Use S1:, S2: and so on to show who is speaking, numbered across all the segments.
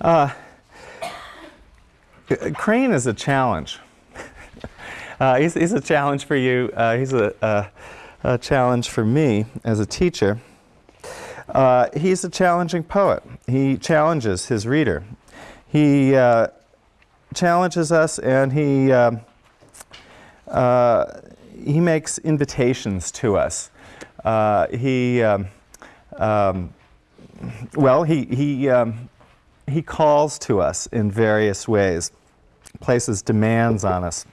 S1: Uh, Crane is a challenge. uh, he's, he's, a challenge for you. Uh, he's a, a, challenge for me as a teacher. Uh, he's a challenging poet. He challenges his reader. He uh, challenges us and he, um, uh, he makes invitations to us. He, um, um, well, he, he, um, he calls to us in various ways, places demands on us.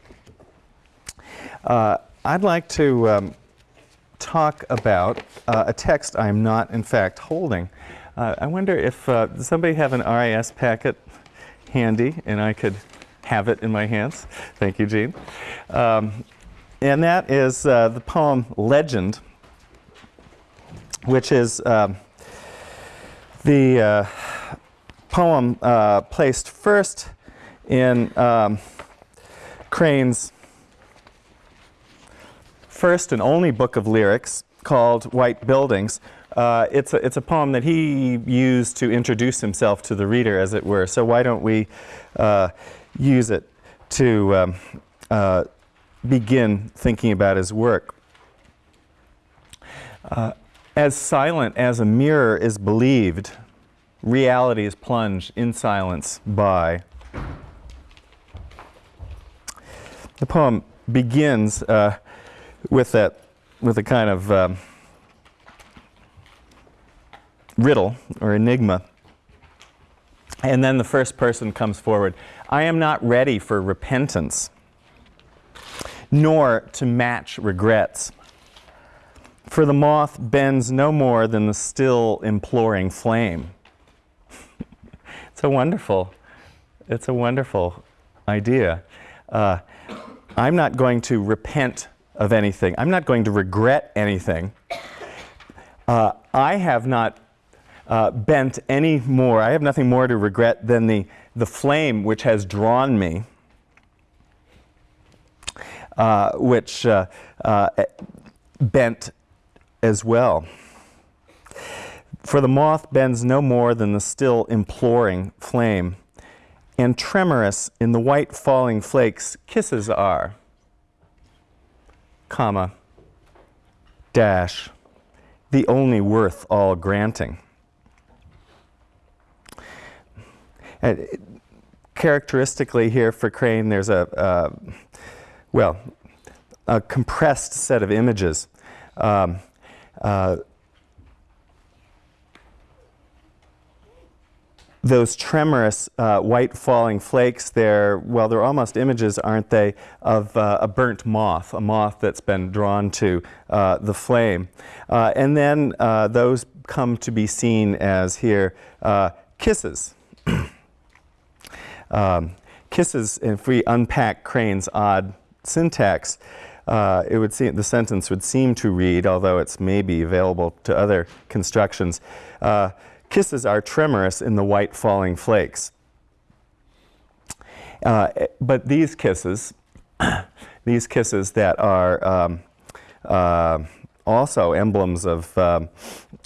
S1: Uh, I'd like to um, talk about uh, a text I'm not, in fact, holding. Uh, I wonder if uh, somebody have an RIS packet handy and I could have it in my hands. Thank you, Jean. Um, and that is uh, the poem Legend, which is um, the uh, poem uh, placed first in um, Crane's first and only book of lyrics called White Buildings. Uh, it's, a, it's a poem that he used to introduce himself to the reader, as it were. So why don't we uh, use it to um, uh, begin thinking about his work. Uh, as silent as a mirror is believed, reality is plunged in silence by. The poem begins uh, with that, with a kind of um, riddle or enigma. And then the first person comes forward. I am not ready for repentance, nor to match regrets. For the moth bends no more than the still imploring flame. It's a wonderful, it's a wonderful idea. Uh, I'm not going to repent of anything. I'm not going to regret anything. Uh, I have not uh, bent any more. I have nothing more to regret than the, the flame which has drawn me, uh, which uh, uh bent as well. For the moth bends no more than the still imploring flame, and tremorous in the white falling flakes kisses are, comma, dash, the only worth all granting. And characteristically here for Crane, there's a, uh, well, a compressed set of images. Um, uh, those tremorous uh, white falling flakes there, well, they're almost images, aren't they, of uh, a burnt moth, a moth that's been drawn to uh, the flame. Uh, and then uh, those come to be seen as here uh, kisses. um, kisses, if we unpack Crane's odd syntax, uh, it would seem the sentence would seem to read, although it's maybe available to other constructions, uh, kisses are tremorous in the white falling flakes. Uh, but these kisses, these kisses that are um, uh, also emblems of, um,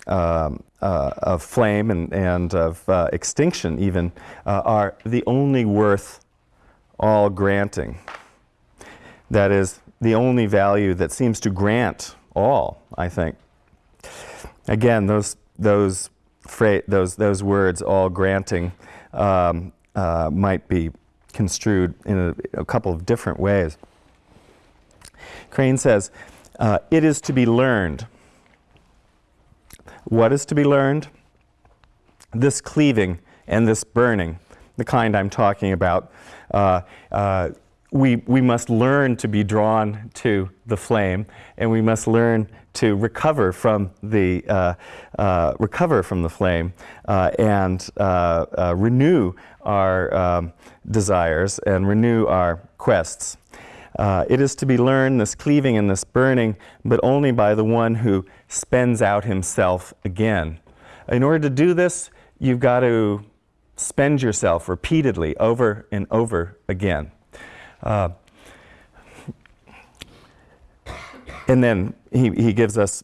S1: um uh, of flame and, and of uh, extinction even, are the only worth all granting. That is, the only value that seems to grant all, I think. Again, those, those, those, those words, all granting, um, uh, might be construed in a, a, couple of different ways. Crane says, uh, it is to be learned. What is to be learned? This cleaving and this burning, the kind I'm talking about, uh, uh we, we must learn to be drawn to the flame and we must learn to recover from the, uh, uh, recover from the flame uh, and uh, uh, renew our um, desires and renew our quests. It is to be learned, this cleaving and this burning, but only by the one who spends out himself again. In order to do this, you've got to spend yourself repeatedly over and over again. Uh, and then he, he gives us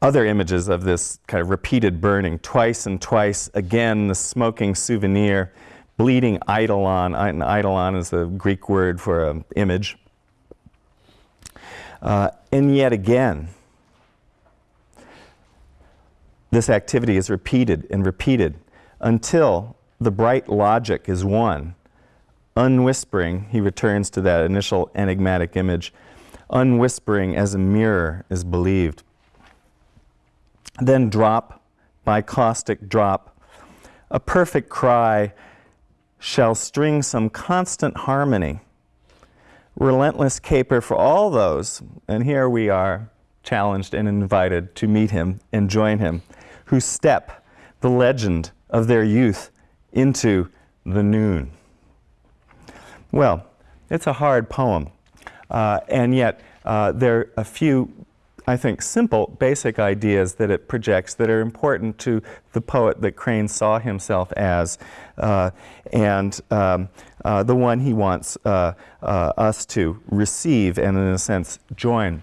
S1: other images of this kind of repeated burning, twice and twice again, the smoking souvenir, bleeding eidolon. Eidolon is the Greek word for an image. Uh, and yet again, this activity is repeated and repeated until the bright logic is won. Unwhispering, he returns to that initial enigmatic image, unwhispering as a mirror is believed. Then drop by caustic drop, a perfect cry shall string some constant harmony. Relentless caper for all those, and here we are challenged and invited to meet him and join him who step the legend of their youth into the noon. Well, it's a hard poem, and yet uh, there are a few, I think, simple, basic ideas that it projects that are important to the poet that Crane saw himself as, uh, and um, uh, the one he wants uh, uh, us to receive and, in a sense, join.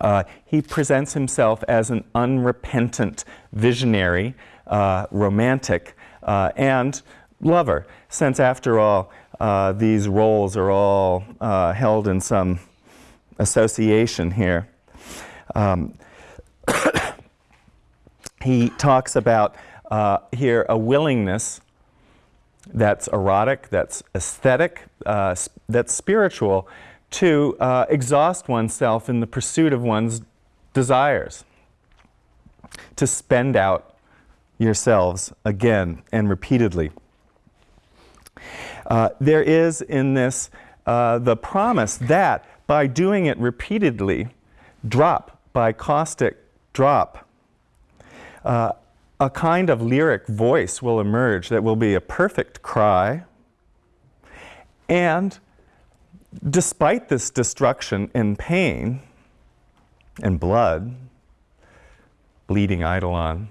S1: Uh, he presents himself as an unrepentant visionary, uh, romantic, uh, and lover, since after all, uh, these roles are all uh, held in some association here. Um, he talks about uh, here a willingness that's erotic, that's aesthetic, that's spiritual, to uh, exhaust oneself in the pursuit of one's desires, to spend out yourselves again and repeatedly. Uh, there is in this uh, the promise that by doing it repeatedly, drop by caustic drop, uh, a kind of lyric voice will emerge that will be a perfect cry. And despite this destruction and pain and blood, bleeding eidolon,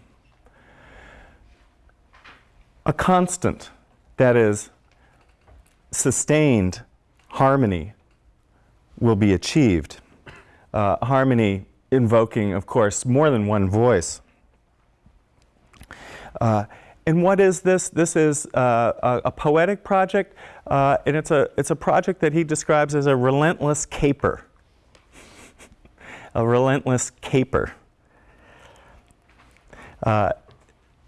S1: a constant, that is, sustained harmony will be achieved. Uh, harmony invoking, of course, more than one voice. Uh, and what is this? This is uh, a, a, poetic project, uh, and it's a, it's a project that he describes as a relentless caper. a relentless caper.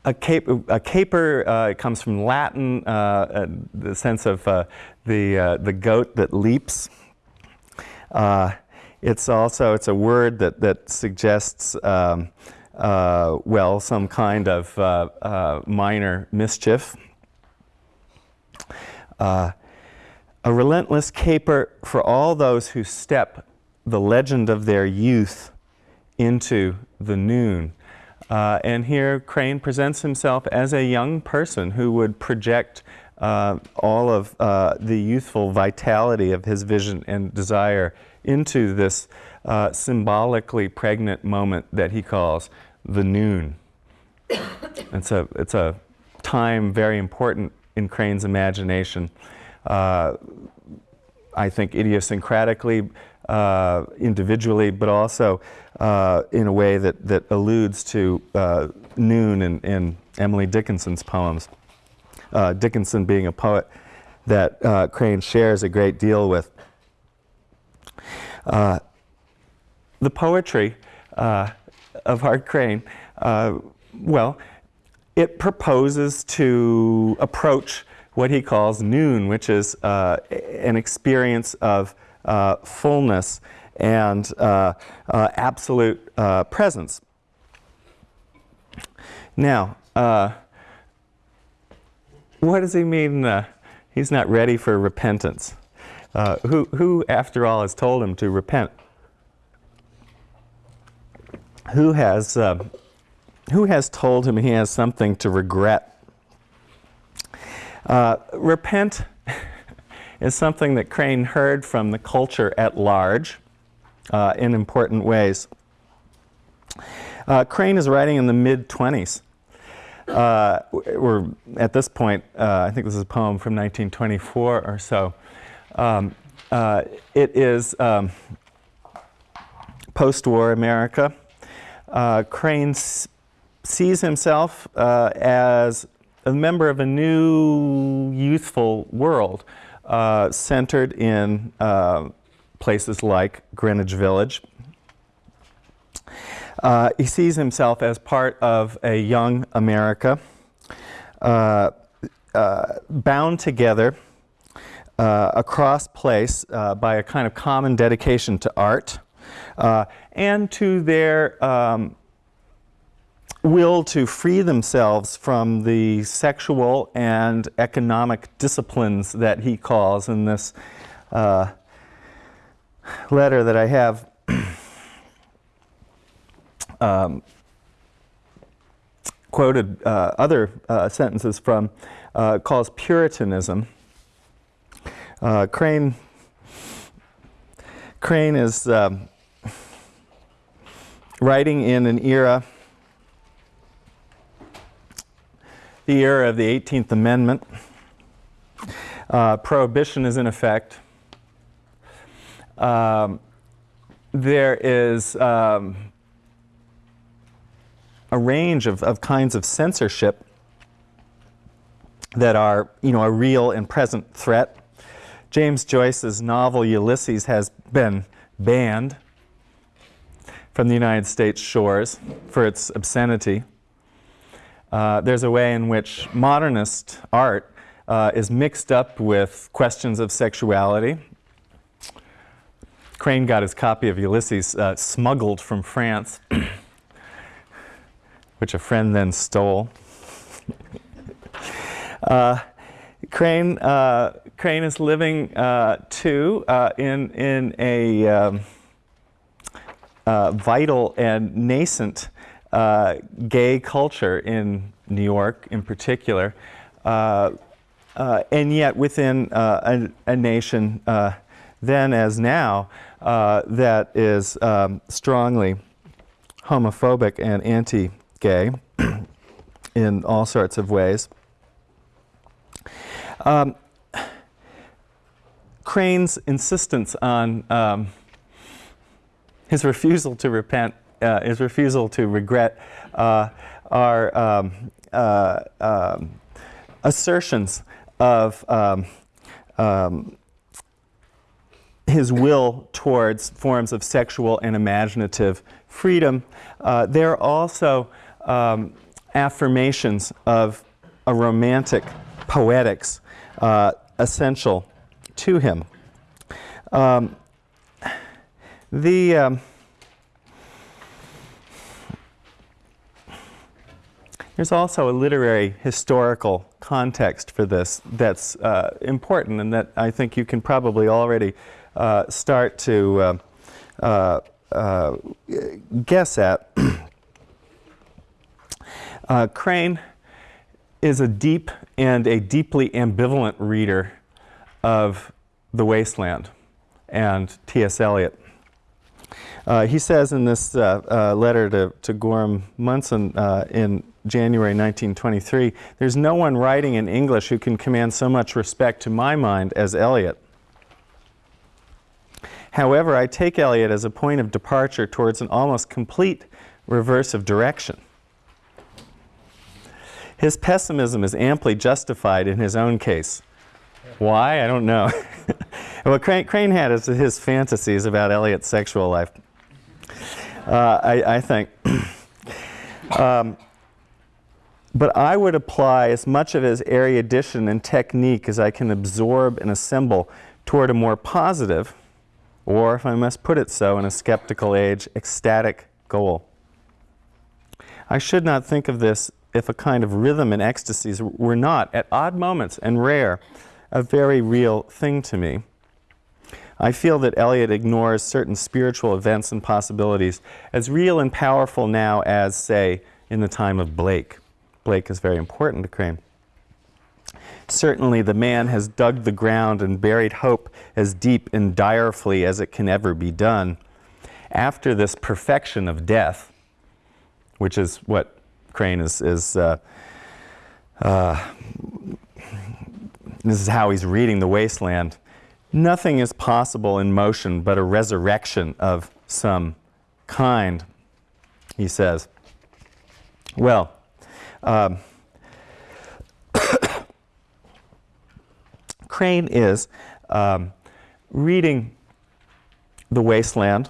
S1: Uh, a, cap a, caper uh, comes from Latin, uh, uh, the sense of the, the goat that leaps. it's also, it's a word that, that suggests um, uh, well, some kind of uh, uh, minor mischief. Uh, a relentless caper for all those who step the legend of their youth into the noon. Uh, and here Crane presents himself as a young person who would project uh, all of the youthful vitality of his vision and desire into this symbolically pregnant moment that he calls the noon. it's, a, it's a time very important in Crane's imagination. Uh, I think idiosyncratically, uh, individually, but also uh, in a way that, that alludes to uh, noon in, in, Emily Dickinson's poems. Uh, Dickinson being a poet that uh, Crane shares a great deal with. the poetry of Hart Crane, well, it proposes to approach what he calls noon, which is uh, an experience of fullness and uh, uh, absolute uh, presence. Now, what does he mean he's not ready for repentance? who, who, after all, has told him to repent? who has, uh, who has told him he has something to regret? Uh, repent is something that Crane heard from the culture at large uh, in important ways. Uh, Crane is writing in the mid-20s. Uh, we're at this point, uh, I think this is a poem from 1924 or so. Um, it is um, post-war America. uh, Crane sees himself uh, as a member of a new youthful world uh, centered in uh, places like Greenwich Village. Uh, he sees himself as part of a young America uh, uh, bound together across place by a kind of common dedication to art and to their um, will to free themselves from the sexual and economic disciplines that he calls in this uh, letter that I have um, quoted uh, other uh, sentences from uh, calls Puritanism. Uh, Crane Crane is um, writing in an era the era of the 18th Amendment. Uh, prohibition is in effect. Um, there is um, a range of, of kinds of censorship that are, you know, a real and present threat. James Joyce's novel Ulysses has been banned from the United States shores for its obscenity. Uh, there's a way in which modernist art uh, is mixed up with questions of sexuality. Crane got his copy of Ulysses uh, smuggled from France, which a friend then stole. Uh, Crane, uh, Crane is living too in, in a um, vital and nascent uh, gay culture in New York in particular, uh, uh, and yet within uh, a, a, nation uh, then as now uh, that is um, strongly homophobic and anti-gay in all sorts of ways. Um, Crane's insistence on um, his refusal to repent uh, his refusal to regret uh, are um, uh, um, assertions of um, um, his will towards forms of sexual and imaginative freedom. Uh, they're also um, affirmations of a romantic poetics uh, essential to him. Um, the um, There's also a literary historical context for this that's uh, important and that I think you can probably already uh, start to uh, uh, uh guess at. Uh, Crane is a deep and a deeply ambivalent reader of The Wasteland and T.S. Eliot. Uh, he says in this uh, uh, letter to, to Gorham Munson in January 1923, there's no one writing in English who can command so much respect to my mind as Eliot. However, I take Eliot as a point of departure towards an almost complete reverse of direction. His pessimism is amply justified in his own case. Why? I don't know. what Crane, Crane had is his fantasies about Eliot's sexual life. Uh, I, I, think. um, but I would apply as much of his erudition and technique as I can absorb and assemble toward a more positive, or if I must put it so in a skeptical age, ecstatic goal. I should not think of this if a kind of rhythm and ecstasies were not, at odd moments and rare, a very real thing to me. I feel that Eliot ignores certain spiritual events and possibilities as real and powerful now as, say, in the time of Blake. Blake is very important to Crane. Certainly the man has dug the ground and buried hope as deep and direfully as it can ever be done. After this perfection of death, which is what Crane is, is uh, uh, this is how he's reading the wasteland. Nothing is possible in motion but a resurrection of some kind. he says. Well, um, Crane is um, reading The Wasteland,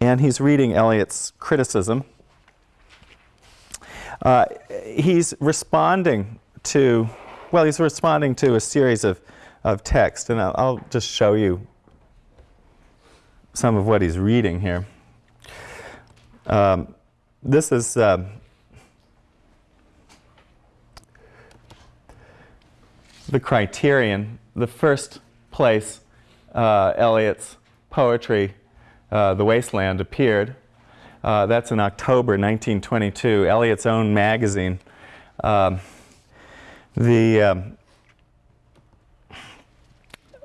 S1: and he's reading Eliot's criticism. Uh, he's responding to, well, he's responding to a series of, of text, and I'll, I'll just show you some of what he's reading here. Um, this is uh, the criterion, the first place uh, Eliot's poetry, uh, The Wasteland, appeared. Uh, that's in October 1922, Eliot's own magazine. Um, the um,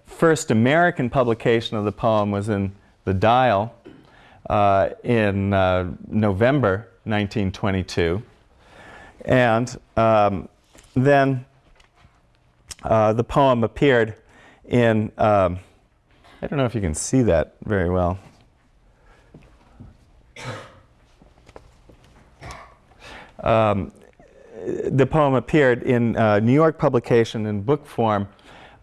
S1: first American publication of the poem was in The Dial uh, in uh, November 1922. And um, then uh, the poem appeared in, um, I don't know if you can see that very well. Um, the poem appeared in uh, New York publication in book form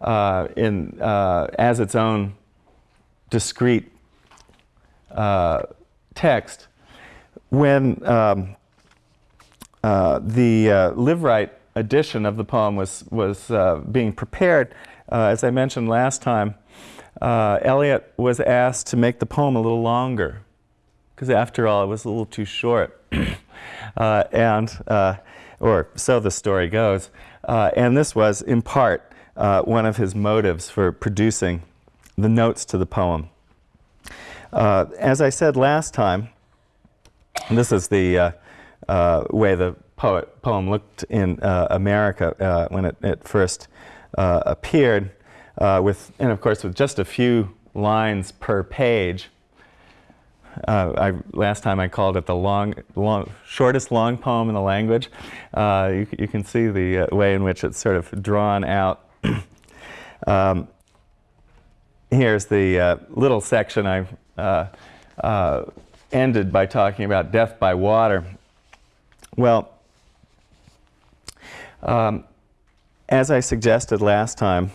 S1: uh, in, uh, as its own discrete uh, text. When um, the uh, Liveright edition of the poem was, was uh, being prepared, uh, as I mentioned last time, uh, Eliot was asked to make the poem a little longer, because after all, it was a little too short. Uh, and, uh, or so the story goes. Uh, and this was, in part, one of his motives for producing the notes to the poem. as I said last time, this is the way the poet, poem looked in uh, America uh, when it, it first uh, appeared, uh, with, and of course with just a few lines per page. Uh, I, last time I called it the long, long, shortest long poem in the language. You, you, can see the way in which it's sort of drawn out. um, here's the little section I ended by talking about death by water. Well, um, as I suggested last time,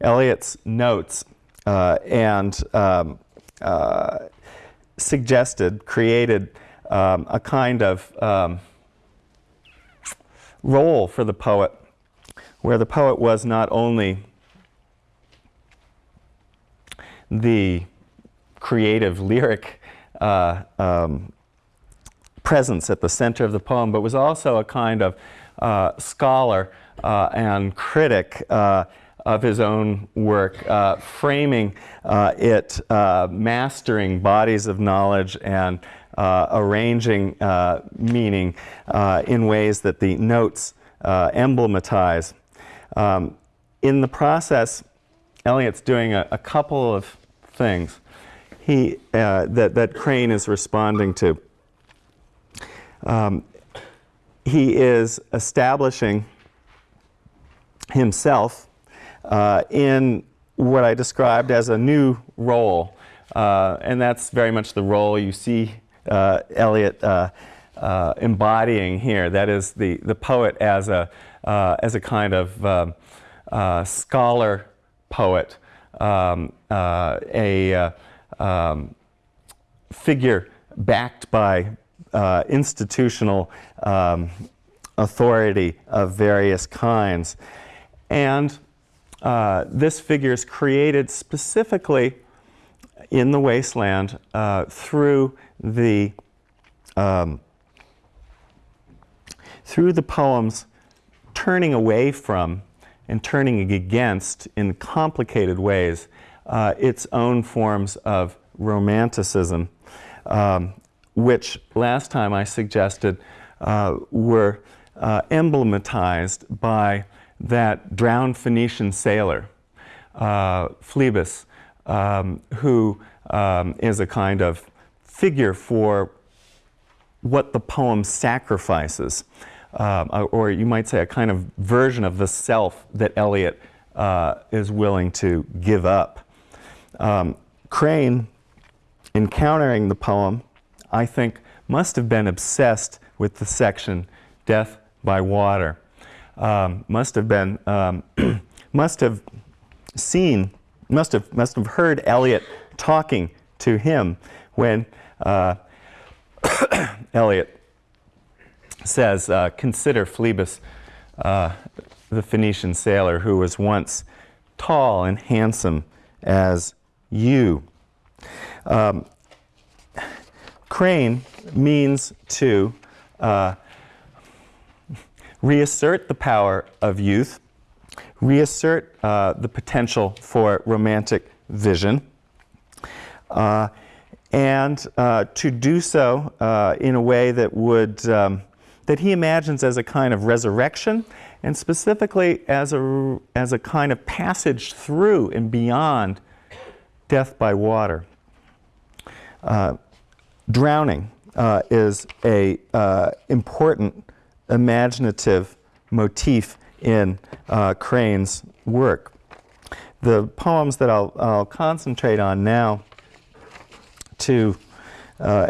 S1: Eliot's notes uh, and um, uh, suggested, created um, a kind of um, role for the poet where the poet was not only the creative lyric uh, um, presence at the center of the poem, but was also a kind of scholar uh, and critic uh, of his own work, framing it, mastering bodies of knowledge and arranging meaning in ways that the notes emblematize. Um, in the process, Eliot's doing a, a couple of things he, uh, that, that Crane is responding to. Um, he is establishing himself uh, in what I described as a new role. Uh, and that's very much the role you see uh, Eliot uh, uh, embodying here. That is the, the poet as a, uh, as a kind of scholar poet, um, a um, figure backed by uh, institutional um, authority of various kinds. And uh, this figure is created specifically in the wasteland uh, through the um, through the poems turning away from and turning against in complicated ways uh, its own forms of romanticism um, which last time I suggested uh, were uh, emblematized by that drowned Phoenician sailor, uh, Phlebas, um, who um, is a kind of figure for what the poem sacrifices, uh, or you might say a kind of version of the self that Eliot uh, is willing to give up. Um, Crane, encountering the poem, I think, must have been obsessed with the section Death by Water. Um, must have been, um, must have seen, must have, must have heard Eliot talking to him when uh, Eliot says, uh, consider Phlebas, uh, the Phoenician sailor who was once tall and handsome as you. Um, crane means to uh, reassert the power of youth, reassert uh, the potential for romantic vision, uh, and uh, to do so uh, in a way that would um, that he imagines as a kind of resurrection and specifically as a, as a kind of passage through and beyond death by water. Uh, drowning uh, is a uh, important imaginative motif in uh, Crane's work. The poems that I'll, I'll concentrate on now to uh,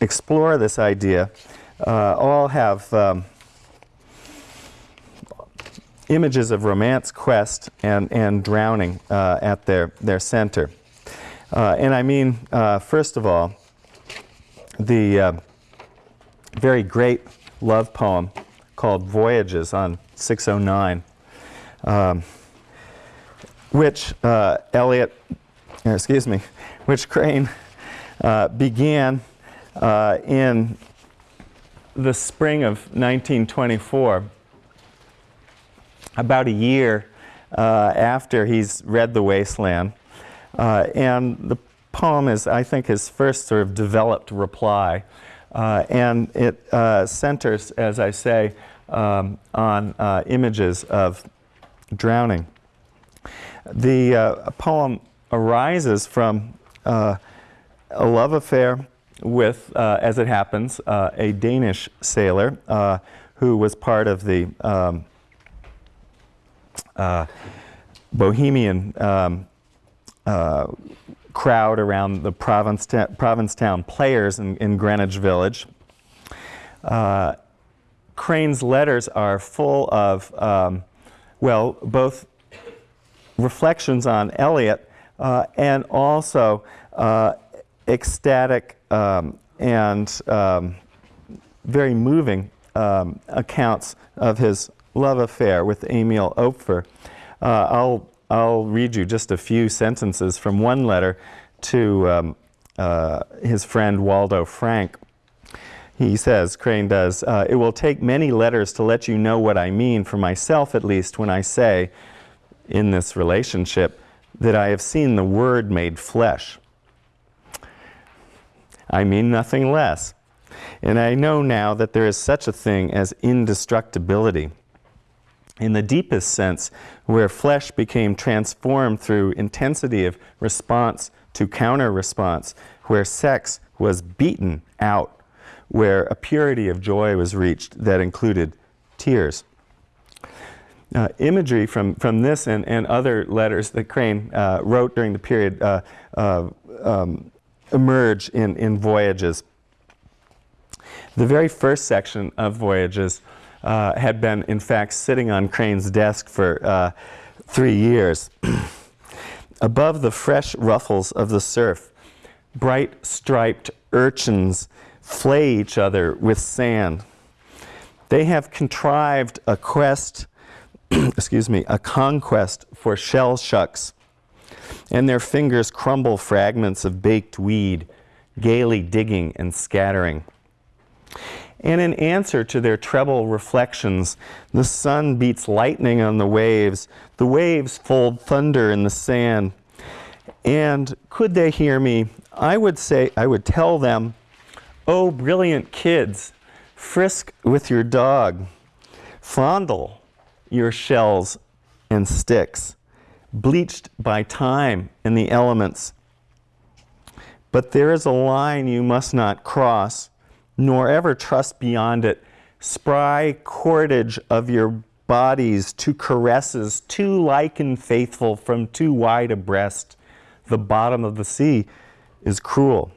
S1: explore this idea uh, all have um, images of romance, quest, and, and drowning uh, at their, their center. Uh, and I mean, uh, first of all, the uh, very great love poem called Voyages on 609, um, which uh, Eliot, excuse me, which Crane uh, began in the spring of 1924 about a year uh, after he's read The Wasteland. Uh, and the poem is, I think, his first sort of developed reply. Uh, and it uh, centers, as I say, um, on uh, images of drowning. The uh, poem arises from a love affair with, as it happens, a Danish sailor who was part of the um, uh, bohemian um, uh, crowd around the Provincetown, Provincetown players in, in, Greenwich Village. Uh, Crane's letters are full of, um, well, both reflections on Eliot uh, and also uh, ecstatic um, and um, very moving um, accounts of his love affair with Emil Opfer. Uh, I'll, I'll read you just a few sentences from one letter to um, uh, his friend Waldo Frank. He says, Crane does, uh, it will take many letters to let you know what I mean, for myself at least, when I say, in this relationship, that I have seen the Word made flesh. I mean nothing less. And I know now that there is such a thing as indestructibility in the deepest sense, where flesh became transformed through intensity of response to counter response, where sex was beaten out, where a purity of joy was reached that included tears. Uh, imagery from, from this and, and other letters that Crane uh, wrote during the period uh, um, emerge in, in Voyages. The very first section of Voyages uh, had been, in fact, sitting on Crane's desk for uh, three years. Above the fresh ruffles of the surf, bright striped urchins flay each other with sand. They have contrived a quest, excuse me, a conquest for shell shucks, and their fingers crumble fragments of baked weed, gaily digging and scattering. And in answer to their treble reflections, the sun beats lightning on the waves. The waves fold thunder in the sand. And could they hear me, I would say, I would tell them, Oh, brilliant kids, frisk with your dog, fondle your shells and sticks, bleached by time and the elements. But there is a line you must not cross nor ever trust beyond it. Spry cordage of your bodies to caresses, too like and faithful from too wide a breast. The bottom of the sea is cruel.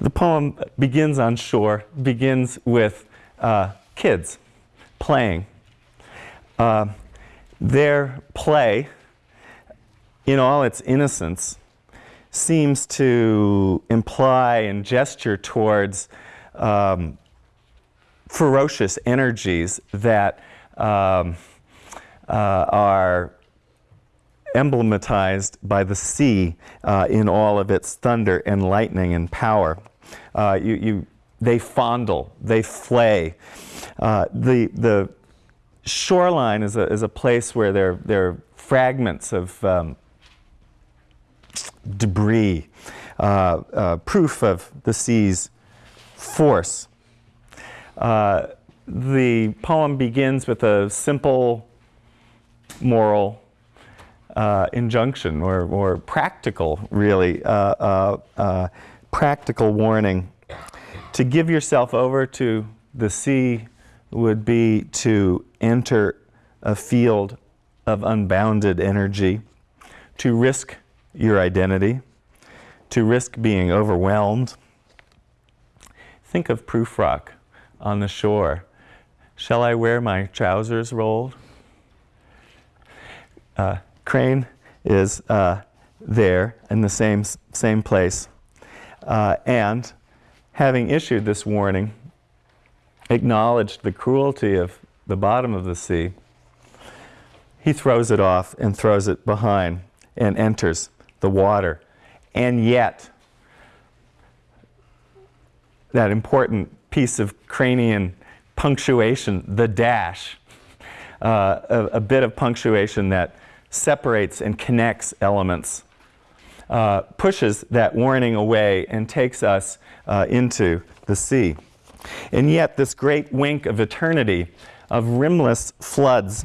S1: The poem begins on shore, begins with uh, kids playing. Uh, their play, in all its innocence, seems to imply and gesture towards um, ferocious energies that um, uh, are emblematized by the sea uh, in all of its thunder and lightning and power. Uh, you, you, they fondle, they flay. Uh, the, the shoreline is a, is a place where there, there are fragments of um, debris, uh, uh, proof of the sea's force. Uh, the poem begins with a simple moral uh, injunction or, or practical, really, uh, uh, practical warning. To give yourself over to the sea would be to enter a field of unbounded energy, to risk your identity, to risk being overwhelmed. Think of Prufrock on the shore. Shall I wear my trousers rolled? Uh, Crane is uh, there in the same, same place. Uh, and having issued this warning, acknowledged the cruelty of the bottom of the sea, he throws it off and throws it behind and enters the water. And yet, that important piece of cranian punctuation, the dash, uh, a, a, bit of punctuation that separates and connects elements, uh, pushes that warning away and takes us uh, into the sea. And yet, this great wink of eternity, of rimless floods,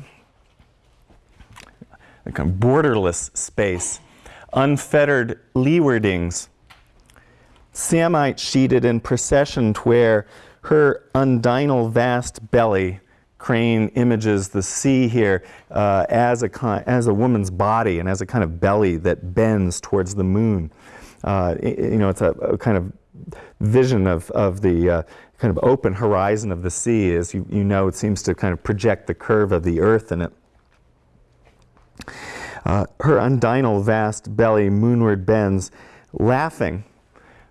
S1: a kind of borderless space, unfettered leewardings, Samite sheeted in procession where her undinal vast belly crane images the sea here uh, as, a as a woman's body and as a kind of belly that bends towards the moon. Uh, you know, it's a, a, kind of vision of, of the uh, kind of open horizon of the sea. As you, you know, it seems to kind of project the curve of the earth in it. Uh, her undinal vast belly moonward bends, laughing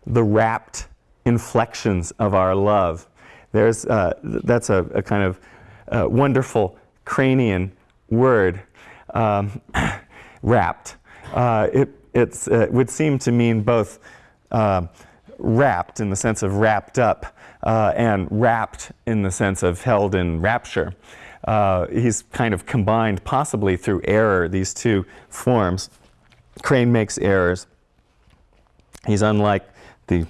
S1: the rapt inflections of our love. There's, uh, that's a, a, kind of uh, wonderful cranian word, um, rapt. Uh, it it's, uh, it would seem to mean both wrapped in the sense of wrapped up and wrapped in the sense of held in rapture. Uh, he's kind of combined, possibly through error, these two forms. Crane makes errors. He's unlike the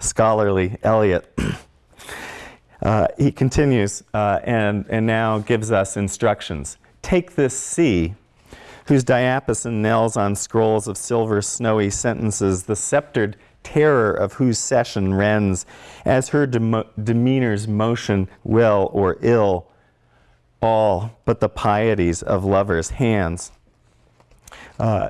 S1: scholarly Eliot. uh, he continues uh, and, and now gives us instructions. Take this sea, whose diapason knells on scrolls of silver snowy sentences, the sceptered terror of whose session rends, as her demeanor's motion will or ill all but the pieties of lovers' hands. Uh,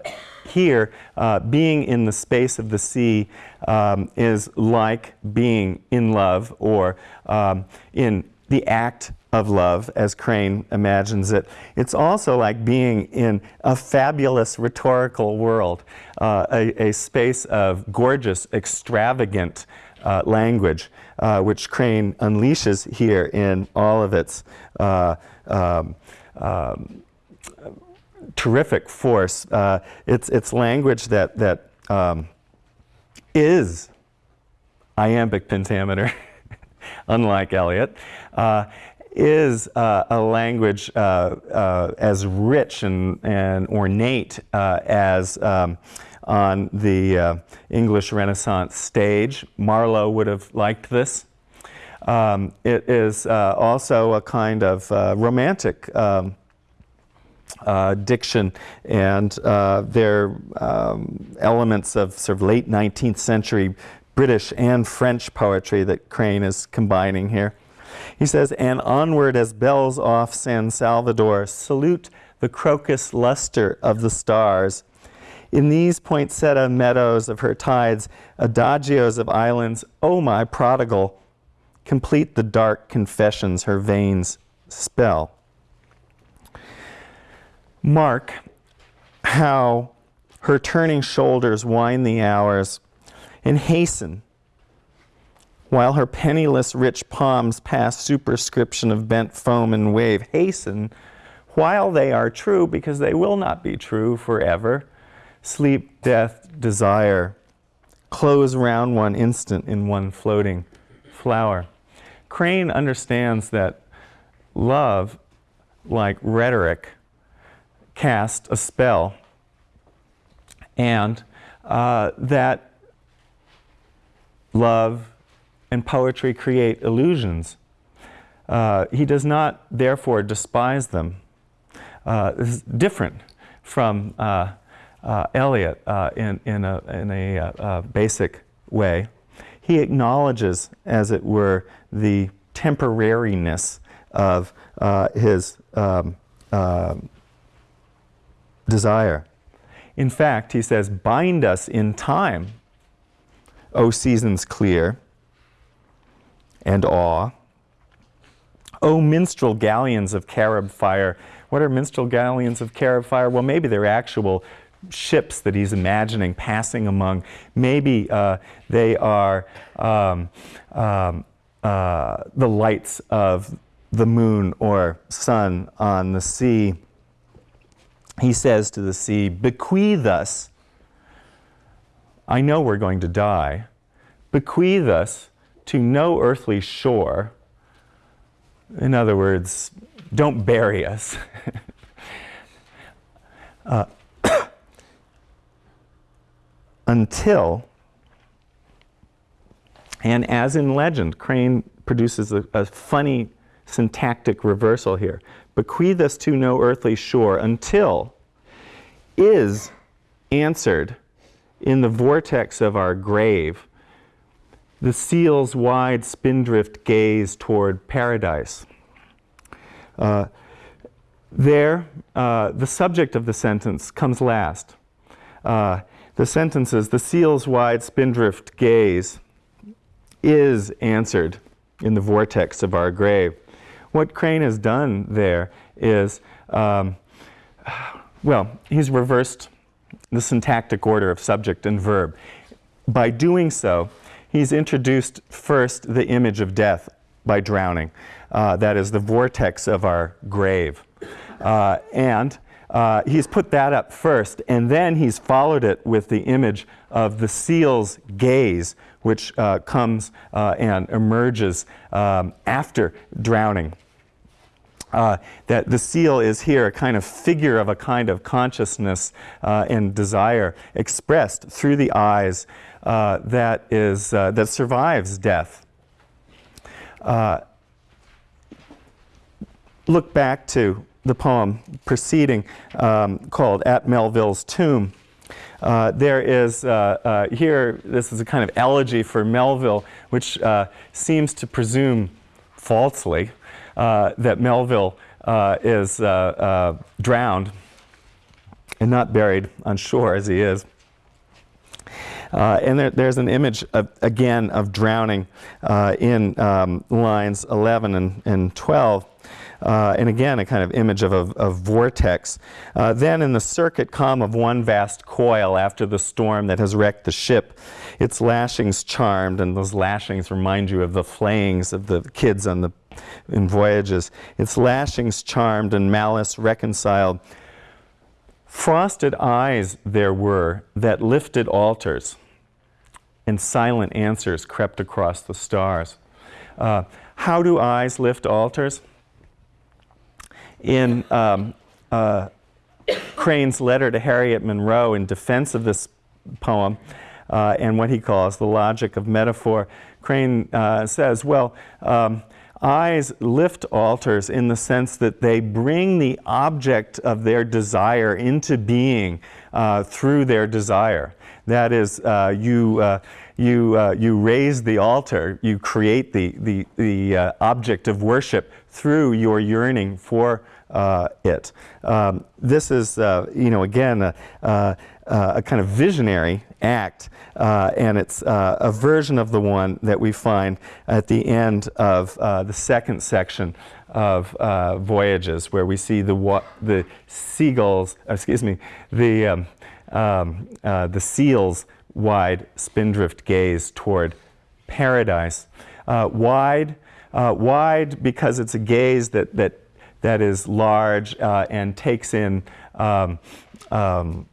S1: here, uh, being in the space of the sea um, is like being in love or um, in the act of love, as Crane imagines it. It's also like being in a fabulous rhetorical world, uh, a, a, space of gorgeous, extravagant uh, language, uh, which Crane unleashes here in all of its uh, um, um, terrific force. Uh, it's, it's language that, that um, is iambic pentameter, unlike Eliot, uh, is uh, a language uh, uh, as rich and, and ornate uh, as um, on the English Renaissance stage. Marlowe would have liked this. Um, it is uh, also a kind of uh, romantic um, uh, diction, and uh, there are um, elements of sort of late 19th century British and French poetry that Crane is combining here. He says, and onward as bells off San Salvador, salute the crocus luster of the stars. In these poinsettia meadows of her tides, adagios of islands, oh my prodigal, complete the dark confessions her veins spell. Mark how her turning shoulders wind the hours and hasten while her penniless rich palms pass superscription of bent foam and wave. Hasten while they are true because they will not be true forever. Sleep, death, desire close round one instant in one floating flower. Crane understands that love, like rhetoric, cast a spell and uh, that love and poetry create illusions. Uh, he does not, therefore, despise them. Uh, this is different from uh, uh, Eliot uh, in, in a, in a basic way. He acknowledges, as it were, the temporariness of his um, desire. In fact, he says, bind us in time, O seasons clear and awe. O minstrel galleons of Carib fire. What are minstrel galleons of Carib fire? Well, maybe they're actual ships that he's imagining passing among. Maybe uh, they are um, um, uh, the lights of the moon or sun on the sea he says to the sea, Bequeath us. I know we're going to die. Bequeath us to no earthly shore. In other words, don't bury us. uh, until, and as in legend, Crane produces a, a funny syntactic reversal here bequeath us to no earthly shore until is answered in the vortex of our grave, the seal's wide spindrift gaze toward paradise. Uh, there, uh, the subject of the sentence comes last. Uh, the sentences, the seal's wide spindrift gaze is answered in the vortex of our grave what Crane has done there is, um, well, he's reversed the syntactic order of subject and verb. By doing so, he's introduced first the image of death by drowning. Uh, that is the vortex of our grave. Uh, and uh, he's put that up first, and then he's followed it with the image of the seal's gaze, which uh, comes uh, and emerges um, after drowning. Uh, that the seal is here a kind of figure of a kind of consciousness uh, and desire expressed through the eyes uh, that is that survives death. Look back to the poem preceding um, called "At Melville's Tomb." Uh, there is here. This is a kind of elegy for Melville, which seems to presume falsely uh, that Melville uh, is uh, drowned and not buried on shore as he is. Uh, and there, there's an image, of, again, of drowning uh, in um, lines 11 and, and 12. Uh, and again, a kind of image of a, vortex. then in the circuit calm of one vast coil after the storm that has wrecked the ship, its lashings charmed, and those lashings remind you of the flayings of the kids on the in voyages, its lashings charmed and malice reconciled. Frosted eyes there were that lifted altars, and silent answers crept across the stars. Uh, how do eyes lift altars? In um, uh, Crane's letter to Harriet Monroe in defense of this poem, uh, and what he calls the logic of metaphor, Crane uh, says, well, um, Eyes lift altars in the sense that they bring the object of their desire into being uh, through their desire. That is, uh, you, uh, you, uh, you raise the altar, you create the, the, the uh, object of worship through your yearning for uh, it. Um, this is, uh, you know, again, a, a, a, kind of visionary act, uh, and it's uh, a version of the one that we find at the end of the second section of Voyages, where we see the, the seagulls, excuse me, the, um, um, the seals wide spindrift gaze toward paradise. Uh, wide, uh, wide because it's a gaze that, that, that is large uh, and takes in um, um,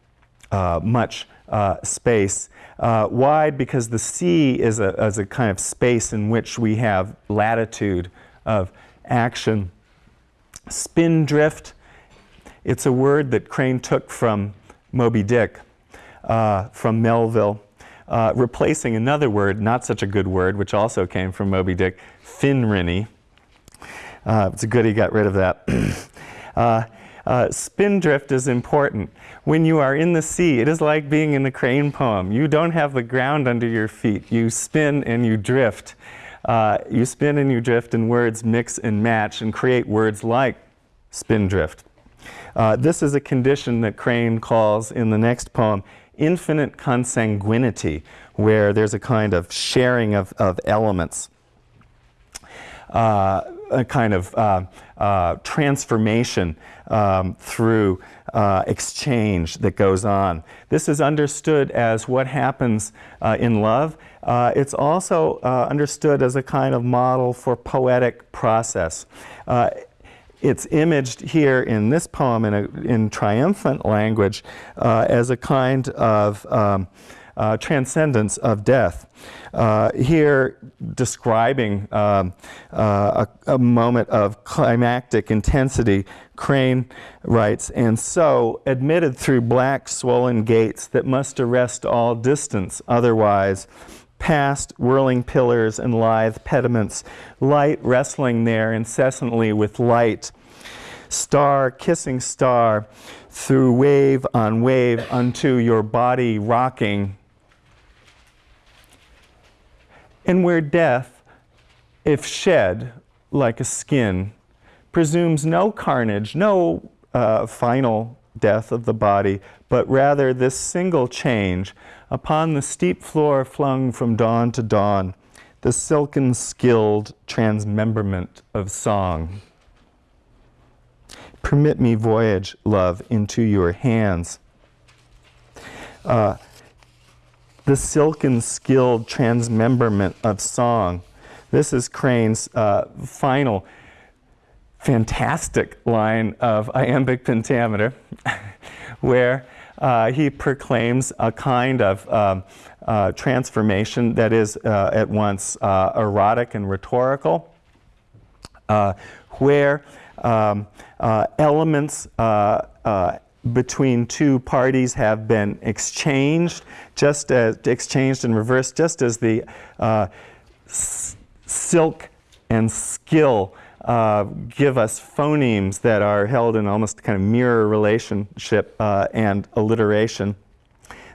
S1: uh, much uh, space. Uh, wide because the sea is a, is a kind of space in which we have latitude of action. Spindrift, it's a word that Crane took from Moby Dick uh, from Melville, uh, replacing another word, not such a good word, which also came from Moby Dick, Findrinny. Uh, it's a good he got rid of that. Uh, uh, spindrift is important. When you are in the sea, it is like being in the crane poem. You don't have the ground under your feet. You spin and you drift. Uh, you spin and you drift and words mix and match and create words like spindrift. Uh, this is a condition that Crane calls in the next poem infinite consanguinity, where there's a kind of sharing of, of elements, uh, a kind of uh, uh, transformation um, through uh, exchange that goes on. This is understood as what happens uh, in love. Uh, it's also understood as a kind of model for poetic process it's imaged here in this poem in, a, in triumphant language uh, as a kind of um, uh, transcendence of death. Uh, here, describing um, uh, a, a, moment of climactic intensity, Crane writes, and so, admitted through black swollen gates that must arrest all distance, otherwise, past whirling pillars and lithe pediments, light wrestling there incessantly with light, star kissing star, through wave on wave unto your body rocking. And where death, if shed like a skin, presumes no carnage, no uh, final death of the body, but rather this single change upon the steep floor flung from dawn to dawn, the silken skilled transmemberment of song. Permit me voyage, love, into your hands. Uh, the silken skilled transmemberment of song. This is Crane's uh, final fantastic line of iambic pentameter, where uh, he proclaims a kind of um, uh, transformation that is uh, at once uh, erotic and rhetorical, uh, where um, uh, elements between two parties have been exchanged, just as exchanged and reversed, just as the silk and skill uh, give us phonemes that are held in almost kind of mirror relationship uh, and alliteration,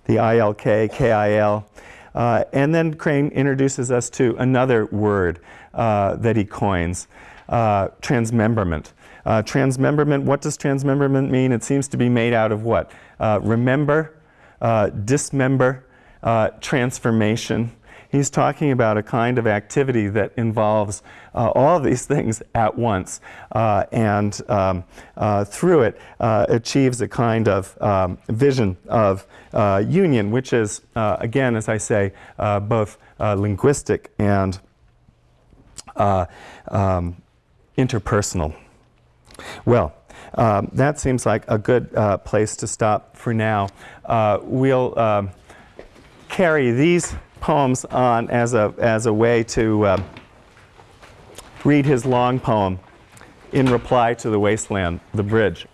S1: the ILK, KIL. Uh, and then Crane introduces us to another word uh, that he coins, uh, transmemberment. Uh, transmemberment, what does transmemberment mean? It seems to be made out of what? remember, dismember, transformation, He's talking about a kind of activity that involves uh, all these things at once uh, and um, uh, through it uh, achieves a kind of um, vision of uh, union, which is, uh, again, as I say, both linguistic and um, interpersonal. Well, um, that seems like a good place to stop for now. we'll um, carry these poems on as a, as a way to uh, read his long poem in reply to the wasteland, the bridge.